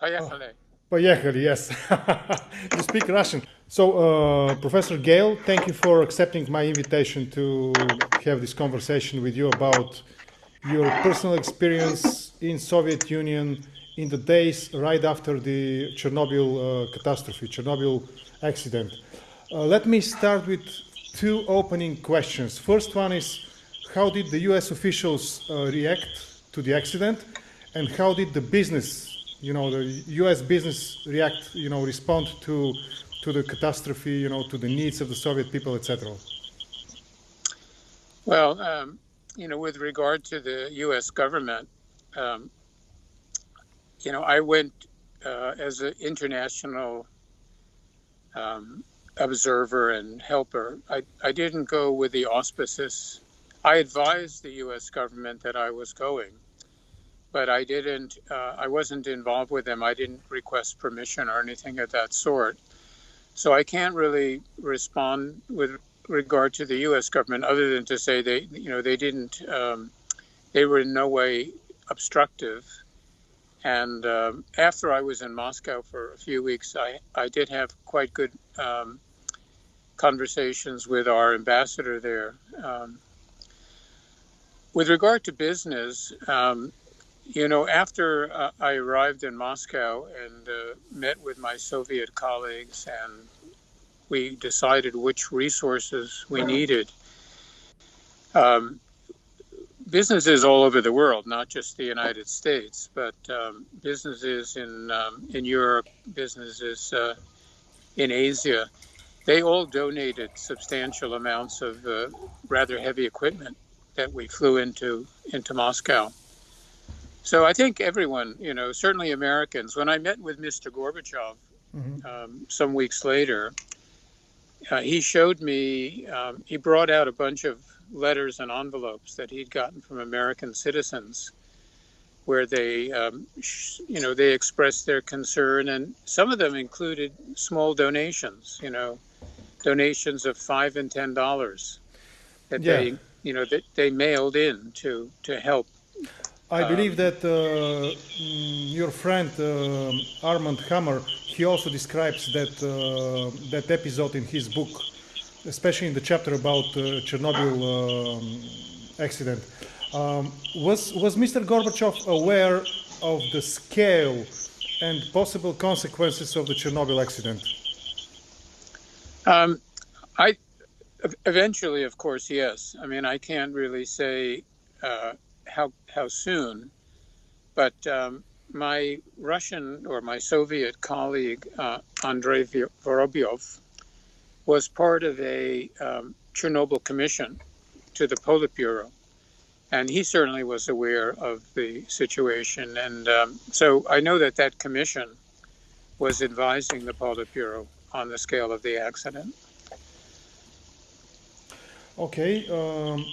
Поехали. Поехали, yes. you speak Russian. So, uh, Professor Gale, thank you for accepting my invitation to have this conversation with you about your personal experience in Soviet Union in the days right after the Chernobyl uh, catastrophe, Chernobyl accident. Uh, let me start with two opening questions. First one is, how did the U.S. officials uh, react to the accident, and how did the business you know, the U.S. business react, you know, respond to to the catastrophe, you know, to the needs of the Soviet people, etc. Well, um, you know, with regard to the U.S. government, um, you know, I went uh, as an international um, observer and helper. I, I didn't go with the auspices. I advised the U.S. government that I was going but I didn't. Uh, I wasn't involved with them. I didn't request permission or anything of that sort. So I can't really respond with regard to the U.S. government, other than to say they, you know, they didn't. Um, they were in no way obstructive. And um, after I was in Moscow for a few weeks, I, I did have quite good um, conversations with our ambassador there. Um, with regard to business, um, you know, after uh, I arrived in Moscow and uh, met with my Soviet colleagues, and we decided which resources we needed. Um, businesses all over the world, not just the United States, but um, businesses in um, in Europe, businesses uh, in Asia, they all donated substantial amounts of uh, rather heavy equipment that we flew into into Moscow. So I think everyone, you know, certainly Americans. When I met with Mr. Gorbachev mm-hmm. um, some weeks later, uh, he showed me. Um, he brought out a bunch of letters and envelopes that he'd gotten from American citizens, where they, um, sh- you know, they expressed their concern, and some of them included small donations. You know, donations of five and ten dollars that yeah. they, you know, that they mailed in to to help I believe that uh, mm, your friend uh, Armand Hammer, he also describes that uh, that episode in his book, especially in the chapter about uh, Chernobyl um, accident. Um, was was Mr. Gorbachev aware of the scale and possible consequences of the Chernobyl accident? Um, I eventually, of course, yes. I mean, I can't really say uh, how how soon, but um, my Russian or my Soviet colleague uh, Andrei Vorobyov was part of a um, Chernobyl commission to the Politburo, and he certainly was aware of the situation. And um, so I know that that commission was advising the Politburo on the scale of the accident. Okay. Um,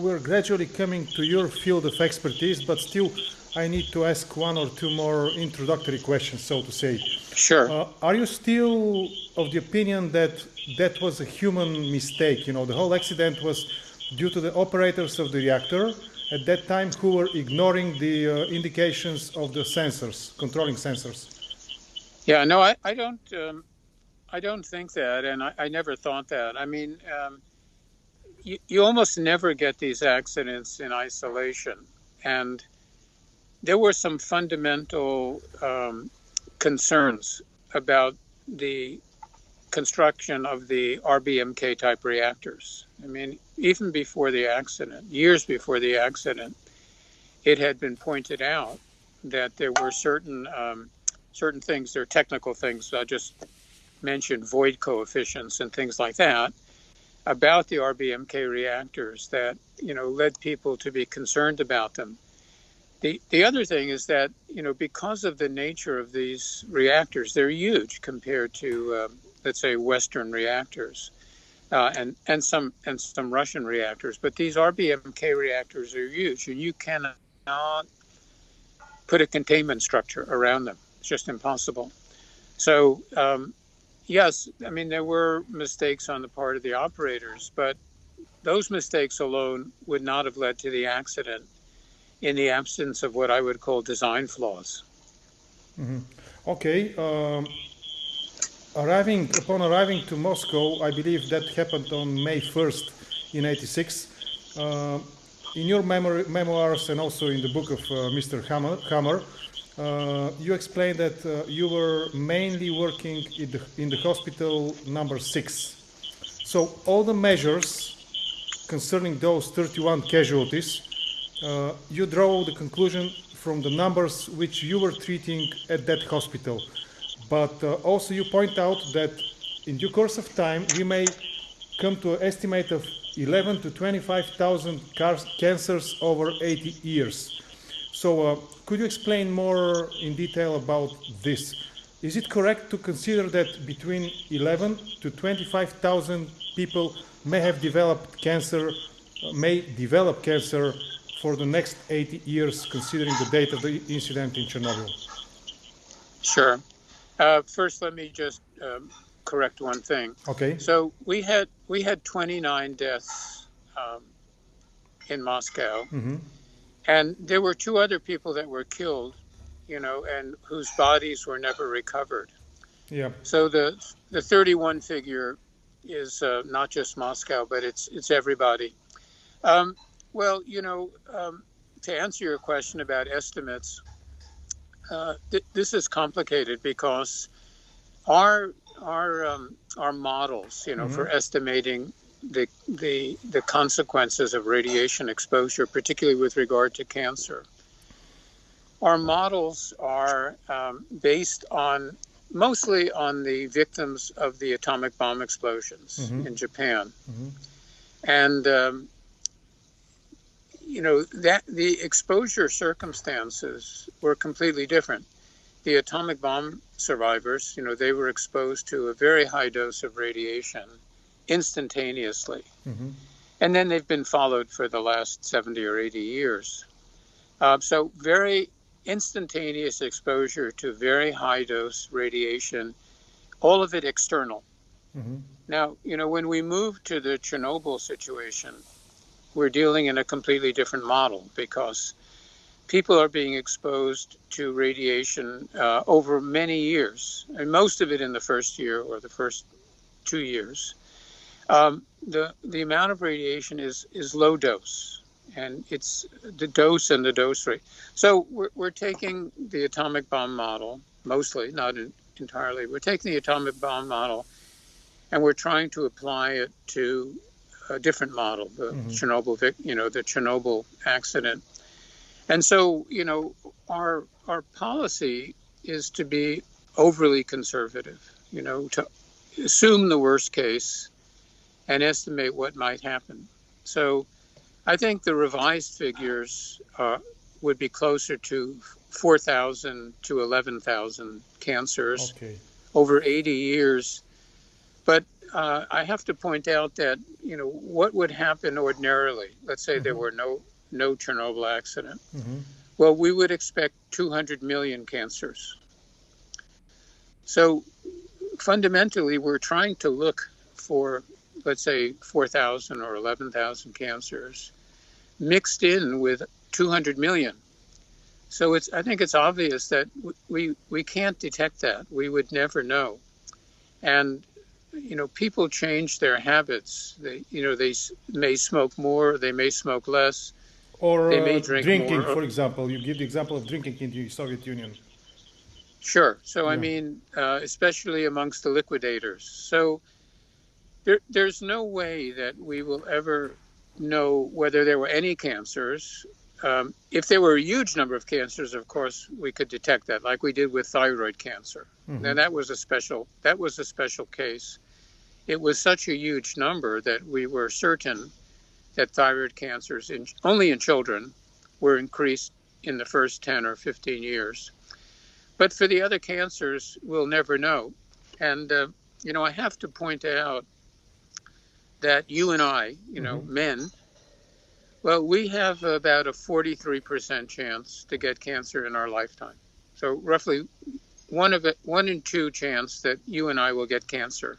we're gradually coming to your field of expertise, but still I need to ask one or two more introductory questions, so to say. Sure. Uh, are you still of the opinion that that was a human mistake? You know, the whole accident was due to the operators of the reactor at that time who were ignoring the uh, indications of the sensors, controlling sensors. Yeah, no, I, I don't. Um, I don't think that, and I, I never thought that. I mean, um, you, you almost never get these accidents in isolation. And there were some fundamental um, concerns about the construction of the RBMK type reactors. I mean, even before the accident, years before the accident, it had been pointed out that there were certain um, certain things, there are technical things. I just mentioned void coefficients and things like that about the RBMK reactors that you know led people to be concerned about them. The the other thing is that you know because of the nature of these reactors, they're huge compared to uh, let's say Western reactors. Uh, and and some and some Russian reactors, but these RBMK reactors are huge, and you cannot put a containment structure around them. It's just impossible. So um, yes, I mean, there were mistakes on the part of the operators, but those mistakes alone would not have led to the accident in the absence of what I would call design flaws. Okay. Um, arriving upon arriving to Moscow, I believe that happened on May 1st in '86. Uh, in your memoir, memoirs and also in the book of uh, Mr. Hammer, Hammer uh, you explained that uh, you were mainly working in the, in the hospital number six. So all the measures concerning those 31 casualties, uh, you draw the conclusion from the numbers which you were treating at that hospital. But uh, also you point out that in due course of time we may come to an estimate of 11 to 25,000 cancers over 80 years. So uh, could you explain more in detail about this? Is it correct to consider that between 11 to 25,000 people may have developed cancer, may develop cancer for the next 80 years, considering the date of the incident in Chernobyl? Sure. Uh, first, let me just um, correct one thing. Okay. So we had we had 29 deaths um, in Moscow, hmm and there were two other people that were killed, you know, and whose bodies were never recovered. Yeah. So the the 31 figure is uh, not just Moscow, but it's it's everybody. Um, well, you know, um, to answer your question about estimates, uh, th- this is complicated because our our um, our models, you know, for estimating the the the consequences of radiation exposure, particularly with regard to cancer, our models are um, based on mostly on the victims of the atomic bomb explosions Mhm. in Japan, Mhm. and um, you know that the exposure circumstances were completely different. The atomic bomb survivors, you know, they were exposed to a very high dose of radiation instantaneously, hmm and then they've been followed for the last 70 or 80 years. Uh, so very instantaneous exposure to very high dose radiation, all of it external. hmm Now, you know, when we move to the Chernobyl situation, we're dealing in a completely different model because people are being exposed to radiation uh, over many years, and most of it in the first year or the first two years. Um, the the amount of radiation is is low dose, and it's the dose and the dose rate. So we're we're taking the atomic bomb model mostly, not in, entirely. We're taking the atomic bomb model and we're trying to apply it to a different model, the Mhm. Chernobyl, you know, the Chernobyl accident. And so, you know, our our policy is to be overly conservative, you know, to assume the worst case and estimate what might happen. So, I think the revised figures uh, would be closer to 4,000 to 11,000 cancers Okay. over 80 years. But uh, I have to point out that you know what would happen ordinarily. Let's say there Mhm. were no no Chernobyl accident. hmm Well, we would expect 200 million cancers. So fundamentally, we're trying to look for, let's say, 4,000 or 11,000 cancers mixed in with 200 million. So it's, I think it's obvious that we, we can't detect that. We would never know. And, you know, people change their habits. They, you know, they may smoke more, they may smoke less. Or They may uh, drink drinking, more. for example. You give the example of drinking in the Soviet Union. Sure. So I mean, uh, especially amongst the liquidators. So there, there's no way that we will ever know whether there were any cancers. Um, if there were a huge number of cancers, of course, we could detect that, like we did with thyroid cancer. Mhm. Now that was a special that was a special case. It was such a huge number that we were certain that thyroid cancers in only in children were increased in the first 10 or 15 years. But for the other cancers, we'll never know. And, uh, you know, I have to point out that you and I, you know, Mhm. men, well, we have about a 43% chance to get cancer in our lifetime. So roughly one of it, one in two chance that you and I will get cancer.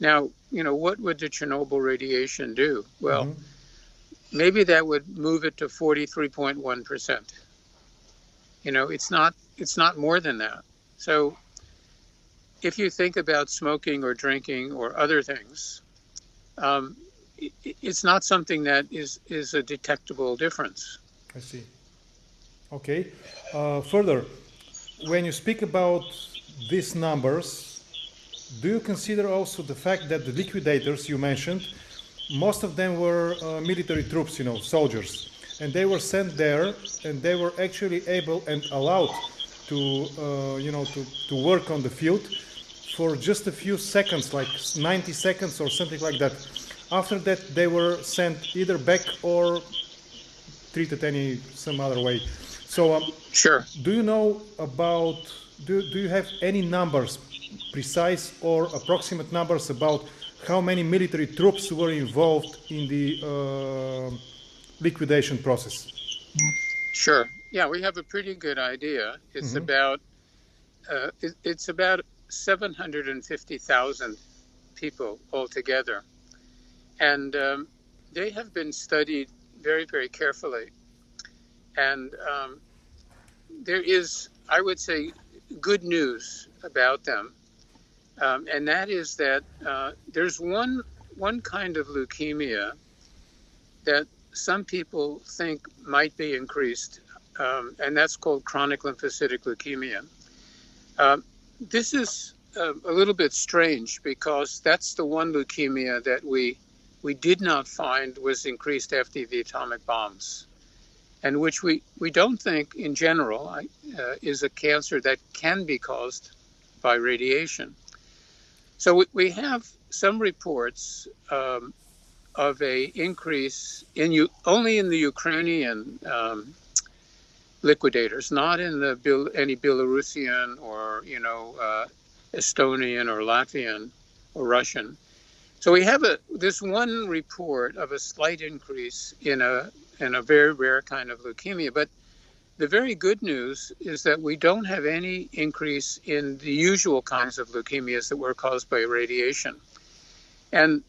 Now, you know, what would the Chernobyl radiation do? Well, Mhm. maybe that would move it to 43.1%. You know, it's not it's not more than that. So if you think about smoking or drinking or other things, um, it's not something that is, is a detectable difference. I see. Okay. Uh, further, when you speak about these numbers, do you consider also the fact that the liquidators you mentioned, most of them were uh, military troops, you know, soldiers, and they were sent there, and they were actually able and allowed to, uh, you know, to, to work on the field for just a few seconds, like 90 seconds or something like that. After that, they were sent either back or treated any some other way. So, um, sure. Do you know about? Do do you have any numbers, precise or approximate numbers about how many military troops were involved in the uh, liquidation process? Sure. Yeah, we have a pretty good idea. It's mm-hmm. about uh, it, it's about seven hundred and fifty thousand people altogether and um, they have been studied very, very carefully. And um, there is, I would say, good news about them, um, and that is that uh, there's one one kind of leukemia that some people think might be increased, um, and that's called chronic lymphocytic leukemia. This is uh, a little bit strange because that's the one leukemia that we we did not find was increased after the atomic bombs, and which we, we don't think in general uh, is a cancer that can be caused by radiation. So we, we have some reports um, of a increase in you only in the Ukrainian um, liquidators, not in the any Belarusian or you know uh, Estonian or Latvian or Russian. So we have a this one report of a slight increase in a in a very rare kind of leukemia, but the very good news is that we don't have any increase in the usual kinds of leukemias that were caused by radiation. And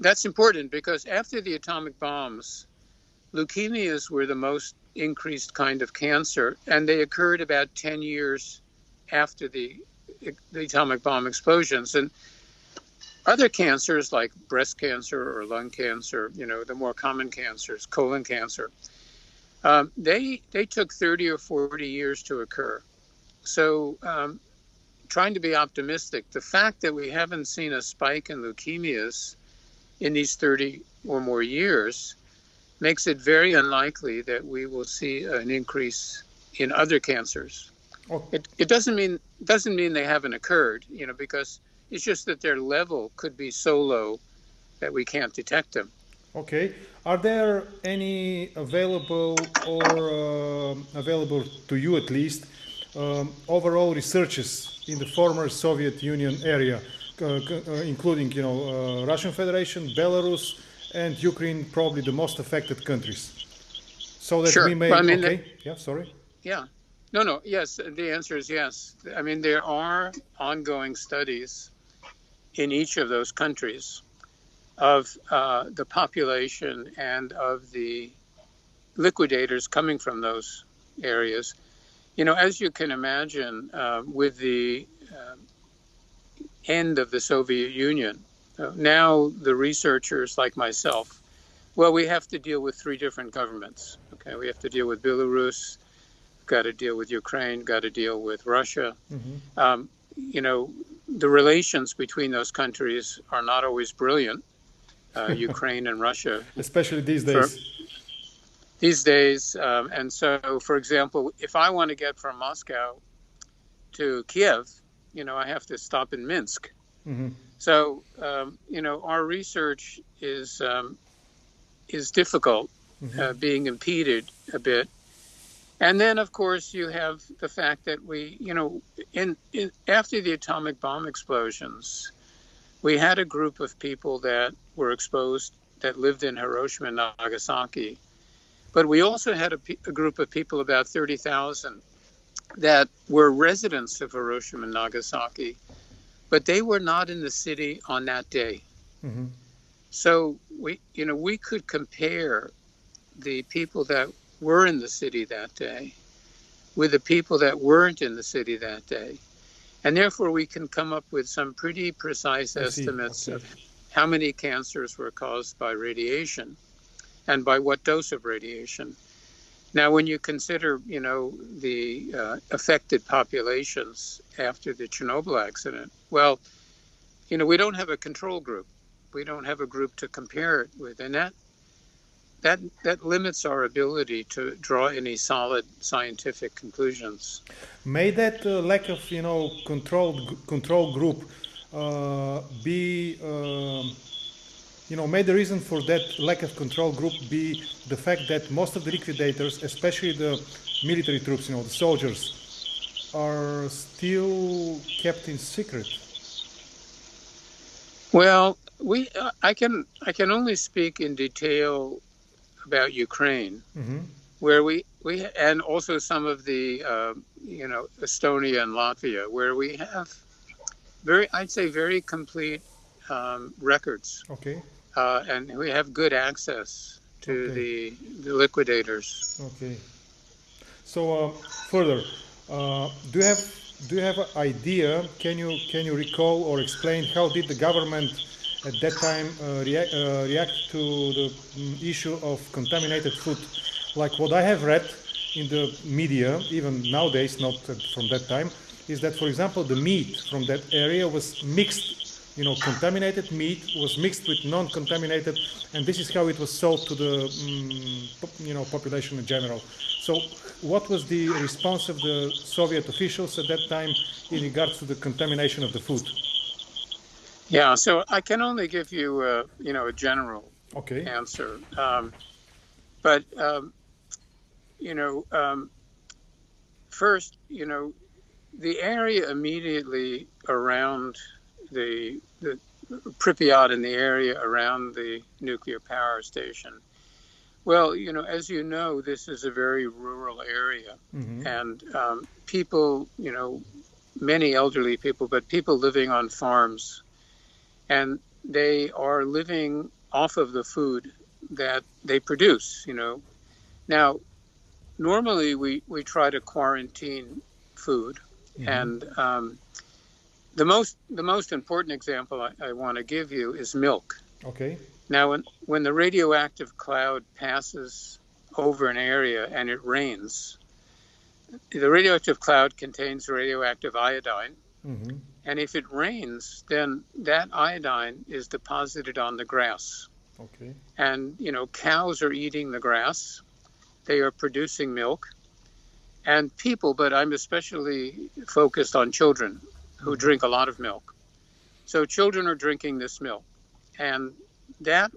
that's important because after the atomic bombs, leukemias were the most increased kind of cancer, and they occurred about 10 years after the, the atomic bomb explosions. And other cancers like breast cancer or lung cancer, you know, the more common cancers, colon cancer, um, they they took 30 or 40 years to occur. So, um, trying to be optimistic, the fact that we haven't seen a spike in leukemias in these 30 or more years makes it very unlikely that we will see an increase in other cancers. Oh. It, it doesn't mean doesn't mean they haven't occurred, you know, because it's just that their level could be so low that we can't detect them. Okay. Are there any available or uh, available to you at least um, overall researches in the former Soviet Union area, uh, uh, including you know uh, Russian Federation, Belarus, and Ukraine, probably the most affected countries, so that sure. we may. Well, I mean, okay. The, yeah. Sorry. Yeah. No. No. Yes. The answer is yes. I mean, there are ongoing studies in each of those countries of uh, the population and of the liquidators coming from those areas. You know, as you can imagine, uh, with the uh, end of the Soviet Union, now the researchers like myself, well, we have to deal with three different governments. Okay, we have to deal with Belarus, got to deal with Ukraine, got to deal with Russia. Mm-hmm. Um, you know, the relations between those countries are not always brilliant, uh, Ukraine and Russia. Especially these days. For, these days. Um, and so, for example, if I want to get from Moscow to Kiev, you know, I have to stop in Minsk. Mm-hmm. So, um, you know, our research is um, is difficult, mm-hmm. uh, being impeded a bit and then, of course, you have the fact that we, you know, in, in after the atomic bomb explosions, we had a group of people that were exposed that lived in Hiroshima and Nagasaki. But we also had a, a group of people, about 30,000, that were residents of Hiroshima and Nagasaki, but they were not in the city on that day. Mm-hmm. So we, you know, we could compare the people that were in the city that day with the people that weren't in the city that day. And therefore, we can come up with some pretty precise I estimates Okay. of how many cancers were caused by radiation and by what dose of radiation. Now, when you consider, you know, the uh, affected populations after the Chernobyl accident, well, you know, we don't have a control group. We don't have a group to compare it with, and that that that limits our ability to draw any solid scientific conclusions. May that uh, lack of you know control control group uh, be um, you know may the reason for that lack of control group be the fact that most of the liquidators, especially the military troops, you know the soldiers, are still kept in secret. Well, we uh, I can I can only speak in detail about Ukraine, hmm where we we and also some of the uh, you know Estonia and Latvia, where we have very I'd say very complete um, records, Okay. Uh, and we have good access to Okay. the, the liquidators. Okay. So uh, further, uh, do you have do you have an idea? Can you can you recall or explain how did the government at that time uh, react, uh, react to the mm, issue of contaminated food? Like what I have read in the media, even nowadays, not uh, from that time, is that for example the meat from that area was mixed. You know, contaminated meat was mixed with non-contaminated, and this is how it was sold to the pop- you know population in general. So, what was the response of the Soviet officials at that time in regards to the contamination of the food? Yeah, so I can only give you uh, you know a general Okay. answer. Um, but, um, you know, um, first, you know, the area immediately around the, the Pripyat and the area around the nuclear power station. Well, you know, as you know, this is a very rural area, hmm and um, people, you know, many elderly people, but people living on farms, and they are living off of the food that they produce. You know, now normally we we try to quarantine food, Mhm. and um, the most the most important example I, I want to give you is milk. Okay. Now, when, when the radioactive cloud passes over an area and it rains, the radioactive cloud contains radioactive iodine. hmm And if it rains, then that iodine is deposited on the grass. Okay. And, you know, cows are eating the grass, they are producing milk. And people, but I'm especially focused on children who drink a lot of milk. So children are drinking this milk. And that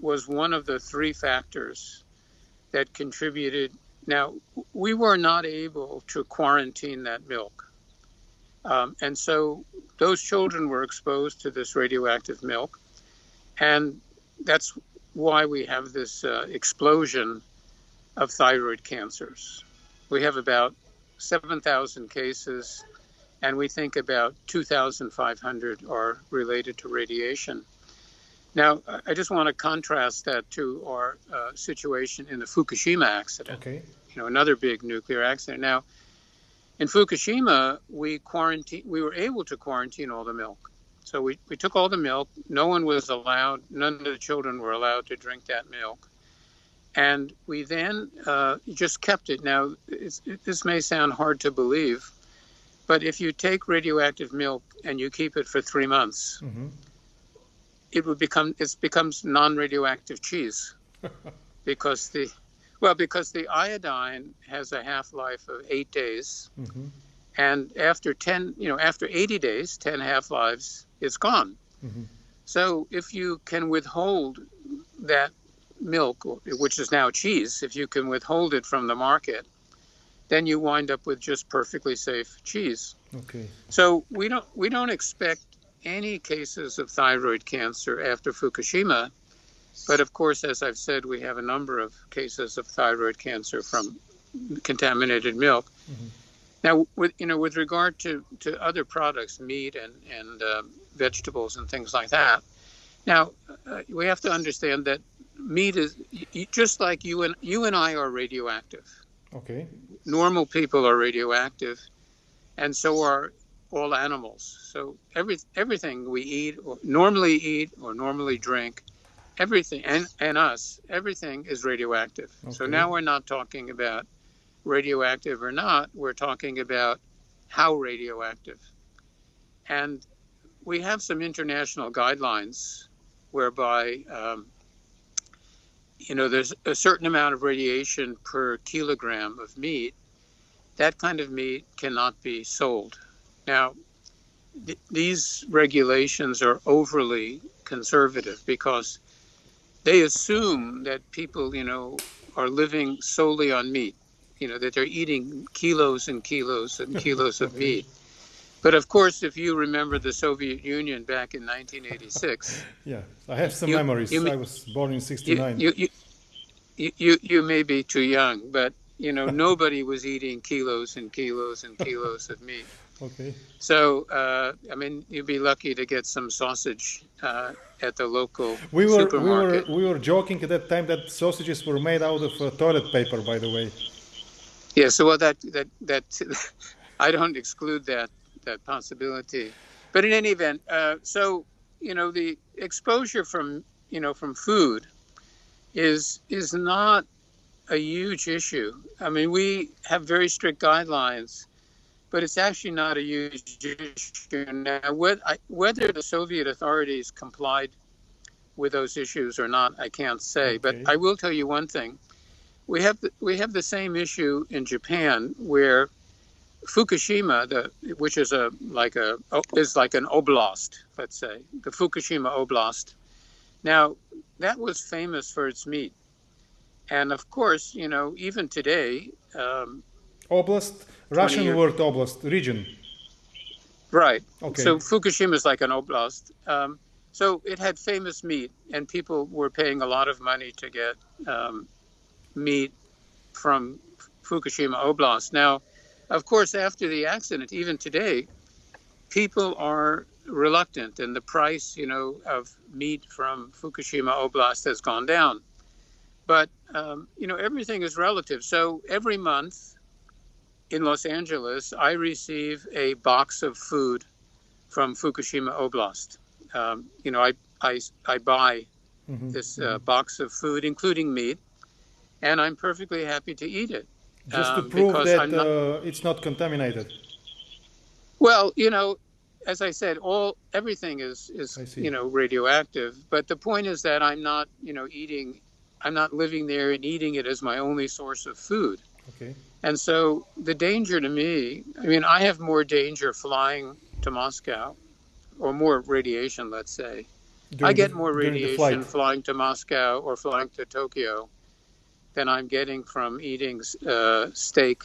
was one of the three factors that contributed. Now, we were not able to quarantine that milk. Um, and so those children were exposed to this radioactive milk. And that's why we have this uh, explosion of thyroid cancers. We have about 7,000 cases, and we think about 2,500 are related to radiation. Now, I- just want to contrast that to our uh, situation in the Fukushima accident Okay. you know, another big nuclear accident. Now, in Fukushima, we quarantine, we were able to quarantine all the milk. So we, we took all the milk. No one was allowed, none of the children were allowed to drink that milk. And we then uh, just kept it. Now, it's, it, this may sound hard to believe, but if you take radioactive milk and you keep it for three months, hmm it would become it becomes non-radioactive cheese. Because the well because the iodine has a half-life of eight days. Hmm and after 10 you know after 80 days 10 half-lives it's gone. Hmm so if you can withhold that milk which is now cheese if you can withhold it from the market then you wind up with just perfectly safe cheese Okay. so we don't we don't expect any cases of thyroid cancer after Fukushima, but of course, as I've said, we have a number of cases of thyroid cancer from contaminated milk. Mhm. Now, with you know, with regard to, to other products, meat and and um, vegetables and things like that. Now, uh, we have to understand that meat is just like you and you and I are radioactive Okay. Normal people are radioactive, and so are all animals. So every everything we eat or normally eat or normally drink, everything and and us, everything is radioactive. So now we're not talking about radioactive or not. We're talking about how radioactive. And we have some international guidelines whereby, um, you know, there's a certain amount of radiation per kilogram of meat. That kind of meat cannot be sold. Now, th- these regulations are overly conservative because they assume that people, you know, are living solely on meat, you know, that they're eating kilos and kilos and kilos of meat. But of course, if you remember the Soviet Union back in 1986, Yeah, I have some You- memories. you I was born in you, '69. you, you, you, you, you may be too young, but you know nobody was eating kilos and kilos and kilos of meat. okay. So uh, I mean, you'd be lucky to get some sausage uh, at the local We were we were we were joking at that time that sausages were made out of uh, toilet paper. By the way. Yeah. So well, that that that I don't exclude that that possibility, but in any event, uh, so you know the exposure from you know from food is is not a huge issue. I mean, we have very strict guidelines, but it's actually not a huge issue. Now, whether, the Soviet authorities complied with those issues or not, I can't say. Okay. But I will tell you one thing: we have the, we have the same issue in Japan, where Fukushima, the which is a like a is like an oblast, let's say, the Fukushima oblast. Now, that was famous for its meat. And of course, you know, even today, um, Oblast, Russian years. word oblast, region. right. Okay. So Fukushima is like an oblast. Um, so it had famous meat, and people were paying a lot of money to get um, meat from Fukushima Oblast. Now, of course, after the accident, even today, people are reluctant, and the price, you know, of meat from Fukushima Oblast has gone down. But um, you know, everything is relative. So every month in Los Angeles, I receive a box of food from Fukushima Oblast. Um, you know, I I, I buy Mhm, this uh, box of food, including meat, and I'm perfectly happy to eat it. Just to um, prove that not- uh, it's not contaminated. Well, you know, as I said, all everything is is you know radioactive. But the point is that I'm not you know eating, I'm not living there and eating it as my only source of food. Okay. And so the danger to me, I mean, I have more danger flying to Moscow, or more radiation, let's say. I get the- more radiation flying to Moscow or flying to Tokyo than I'm getting from eating uh, steak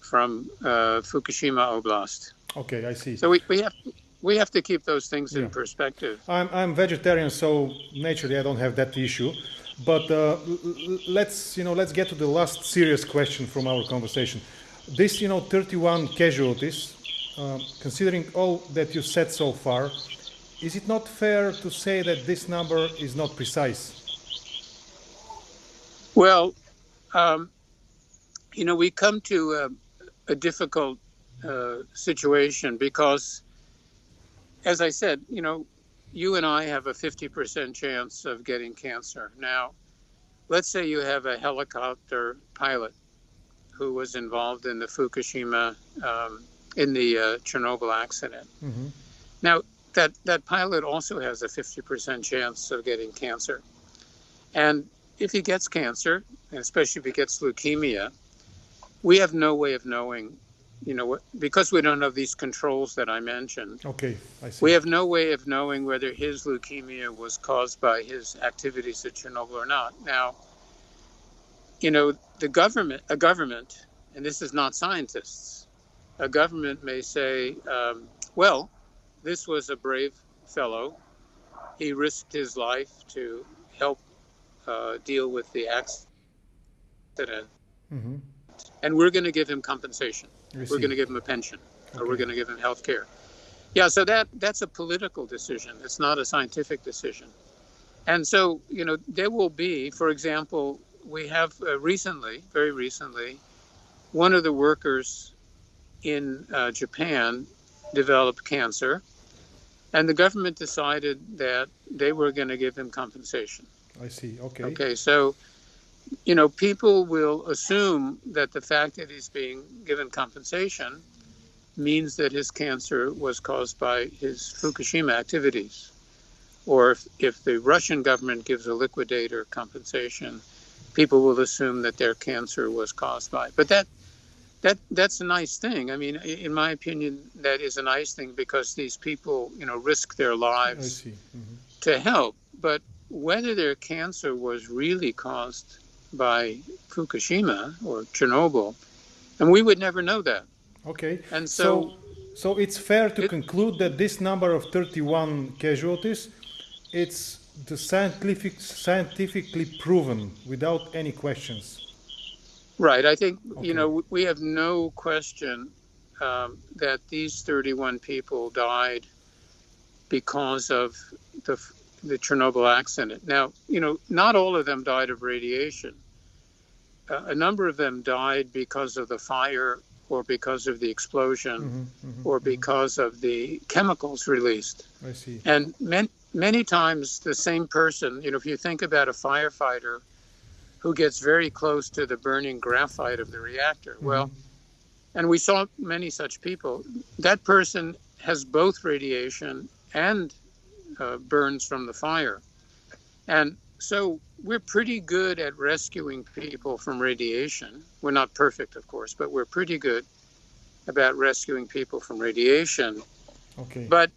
from uh, Fukushima Oblast. Okay, I see. So we, we have we have to keep those things in perspective. I'm, I'm vegetarian, so naturally I don't have that issue. But uh, let's you know let's get to the last serious question from our conversation. This you know 31 casualties, um, considering all that you said so far, is it not fair to say that this number is not precise? Well, um, you know, we come to a, a difficult uh, situation because, as I said, you know, you and I have a 50% chance of getting cancer. Now, let's say you have a helicopter pilot who was involved in the Fukushima, um, in the uh, Chernobyl accident. Mhm. Now, that, that pilot also has a 50% chance of getting cancer. And if he gets cancer, and especially if he gets leukemia, we have no way of knowing, you know, because we don't have these controls that I mentioned. Okay, I see. We have no way of knowing whether his leukemia was caused by his activities at Chernobyl or not. Now, you know, the government, a government, and this is not scientists, a government may say, um, well, this was a brave fellow. He risked his life to help uh, deal with the accident, Mhm. and we're going to give him compensation. We're going to give him a pension, or we're going to give him health care. Yeah, so that that's a political decision. It's not a scientific decision. And so, you know, there will be, for example, we have uh, recently, very recently, one of the workers in uh, Japan developed cancer, and the government decided that they were going to give him compensation. I see. Okay. Okay, so you know, people will assume that the fact that he's being given compensation means that his cancer was caused by his Fukushima activities. Or if, if the Russian government gives a liquidator compensation, people will assume that their cancer was caused by. it. But that that that's a nice thing. I mean, in my opinion, that is a nice thing because these people, you know, risk their lives mm-hmm. to help. But whether their cancer was really caused by Fukushima or Chernobyl, and we would never know that. Okay. And so, so, so it's fair to it, conclude that this number of 31 casualties, it's the scientific, scientifically proven without any questions. Right. I think okay. you know we have no question um, that these 31 people died because of the the Chernobyl accident. Now, you know, not all of them died of radiation. Uh, a number of them died because of the fire or because of the explosion mm-hmm, mm-hmm, or mm-hmm. because mm-hmm. of the chemicals released. I see. And many, many times the same person, you know, if you think about a firefighter who gets very close to the burning graphite of the reactor, mm-hmm. well, and we saw many such people, that person has both radiation and uh, burns from the fire. And so we're pretty good at rescuing people from radiation. We're not perfect, of course, but we're pretty good about rescuing people from radiation. Okay. But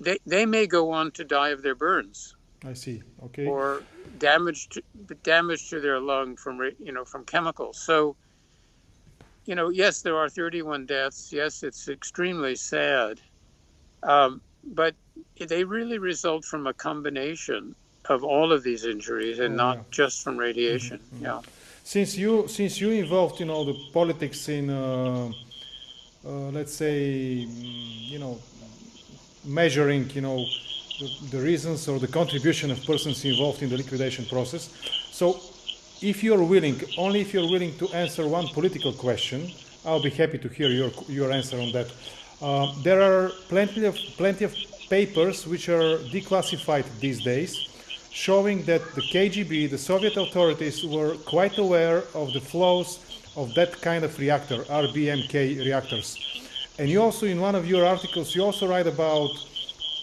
they, they may go on to die of their burns. I see. Okay. Or damage to, damage to their lung from you know from chemicals. So, you know, yes, there are 31 deaths. Yes, it's extremely sad, um, but they really result from a combination of all of these injuries and not yeah. just from radiation. Mm-hmm, mm-hmm. Yeah. Since you since you involved you know the politics in uh, uh, let's say mm, you know measuring you know the, the, reasons or the contribution of persons involved in the liquidation process. So if you're willing, only if you're willing to answer one political question, I'll be happy to hear your your answer on that. Uh, there are plenty of plenty of papers which are declassified these days showing that the KGB, the Soviet authorities, were quite aware of the flows of that kind of reactor, RBMK reactors. And you also, in one of your articles, you also write about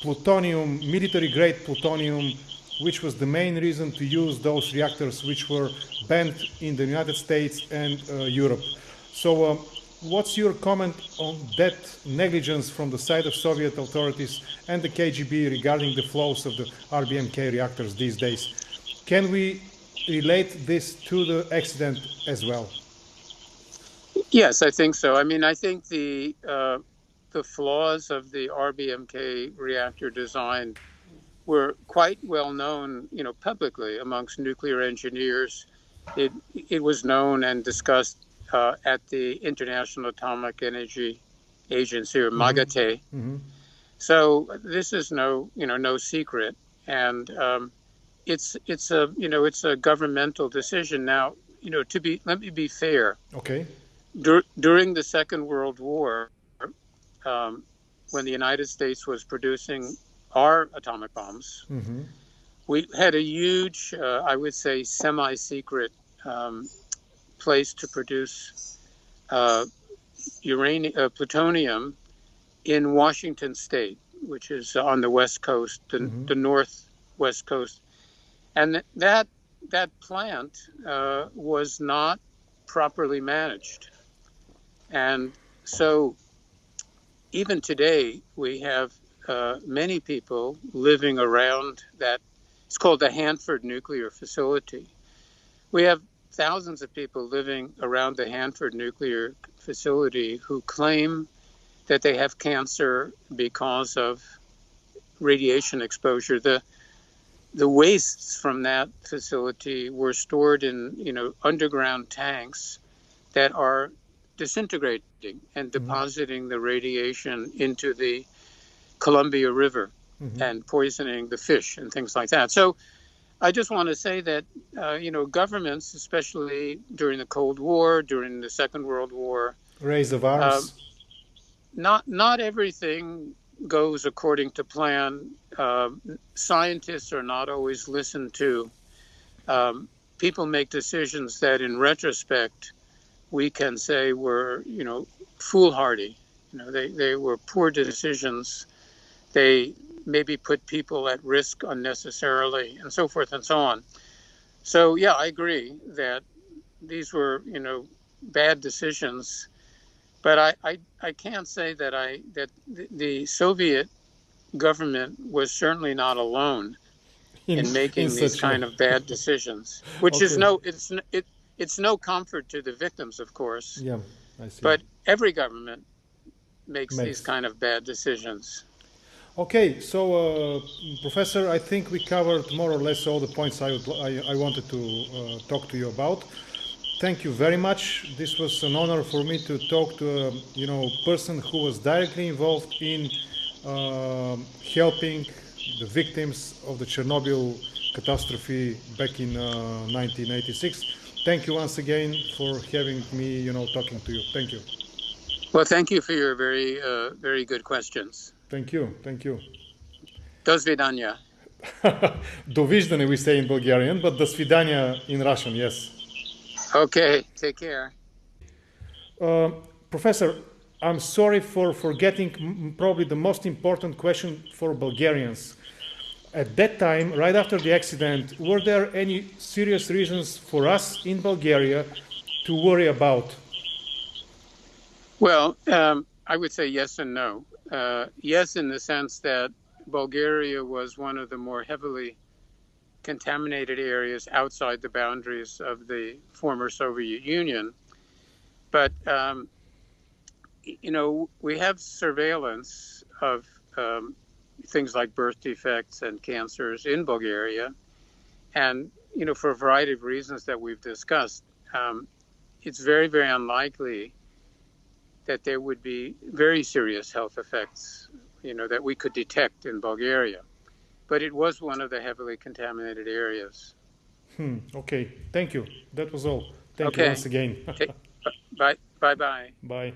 plutonium, military grade plutonium, which was the main reason to use those reactors which were banned in the United States and uh, Europe. So um, What's your comment on that negligence from the side of Soviet authorities and the KGB regarding the flows of the RBMK reactors these days? Can we relate this to the accident as well? Yes, I think so. I mean, I think the uh, the flaws of the RBMK reactor design were quite well known, you know, publicly amongst nuclear engineers. It it was known and discussed uh, at the International Atomic Energy Agency or MAGATE. Mm-hmm. mm-hmm. So this is no you know no secret, and um, it's it's a you know it's a governmental decision now. You know to be let me be fair. Okay. Dur- during the Second World War, um, when the United States was producing our atomic bombs, mm-hmm. we had a huge, uh, I would say, semi-secret um, place to produce uh, uranium, uh, plutonium in Washington State, which is on the west coast, the, mm-hmm. the northwest coast, and th- that that plant uh, was not properly managed, and so even today we have uh, many people living around that. It's called the Hanford Nuclear Facility. We have thousands of people living around the Hanford nuclear facility who claim that they have cancer because of radiation exposure. The the wastes from that facility were stored in you know underground tanks that are disintegrating and mm-hmm. depositing the radiation into the Columbia River mm-hmm. and poisoning the fish and things like that. So I just want to say that uh, you know governments, especially during the Cold War, during the Second World War, Raise the. Um, not not everything goes according to plan. Um scientists are not always listened to. Um, people make decisions that, in retrospect, we can say were you know foolhardy. You know, they they were poor decisions. They maybe put people at risk unnecessarily, and so forth and so on. So yeah, I agree that these were you know bad decisions but I, I, I can't say that I that the, the Soviet government was certainly not alone in, making in these kind of bad decisions, which is no it's it it's no comfort to the victims, of course. Yeah, I see. But every government makes, Makes. these kind of bad decisions. Okay, so uh, Professor, I think we covered more or less all the points I, would, I, I wanted to uh, talk to you about. Thank you very much. This was an honor for me to talk to a you know person who was directly involved in um helping the victims of the Chernobyl catastrophe back in uh, 1986. Thank you once again for having me, you know, talking to you. Thank you. Well, thank you for your very uh, very good questions. Thank you. Thank you. До свидания. Довиждане we say in Bulgarian, but до свидания in Russian, yes. Okay, take care. Uh, professor, I'm sorry for forgetting m- probably the most important question for Bulgarians. At that time, right after the accident, were there any serious reasons for us in Bulgaria to worry about? Well, um, I would say yes and no. Uh, yes, in the sense that Bulgaria was one of the more heavily contaminated areas outside the boundaries of the former Soviet Union. But, um, you know, we have surveillance of um, things like birth defects and cancers in Bulgaria. And, you know, for a variety of reasons that we've discussed, um, it's very, very unlikely that there would be very serious health effects, you know, that we could detect in Bulgaria. But it was one of the heavily contaminated areas. Hmm, okay, thank you. That was all. Thank you once again. Okay. Bye bye bye. Bye.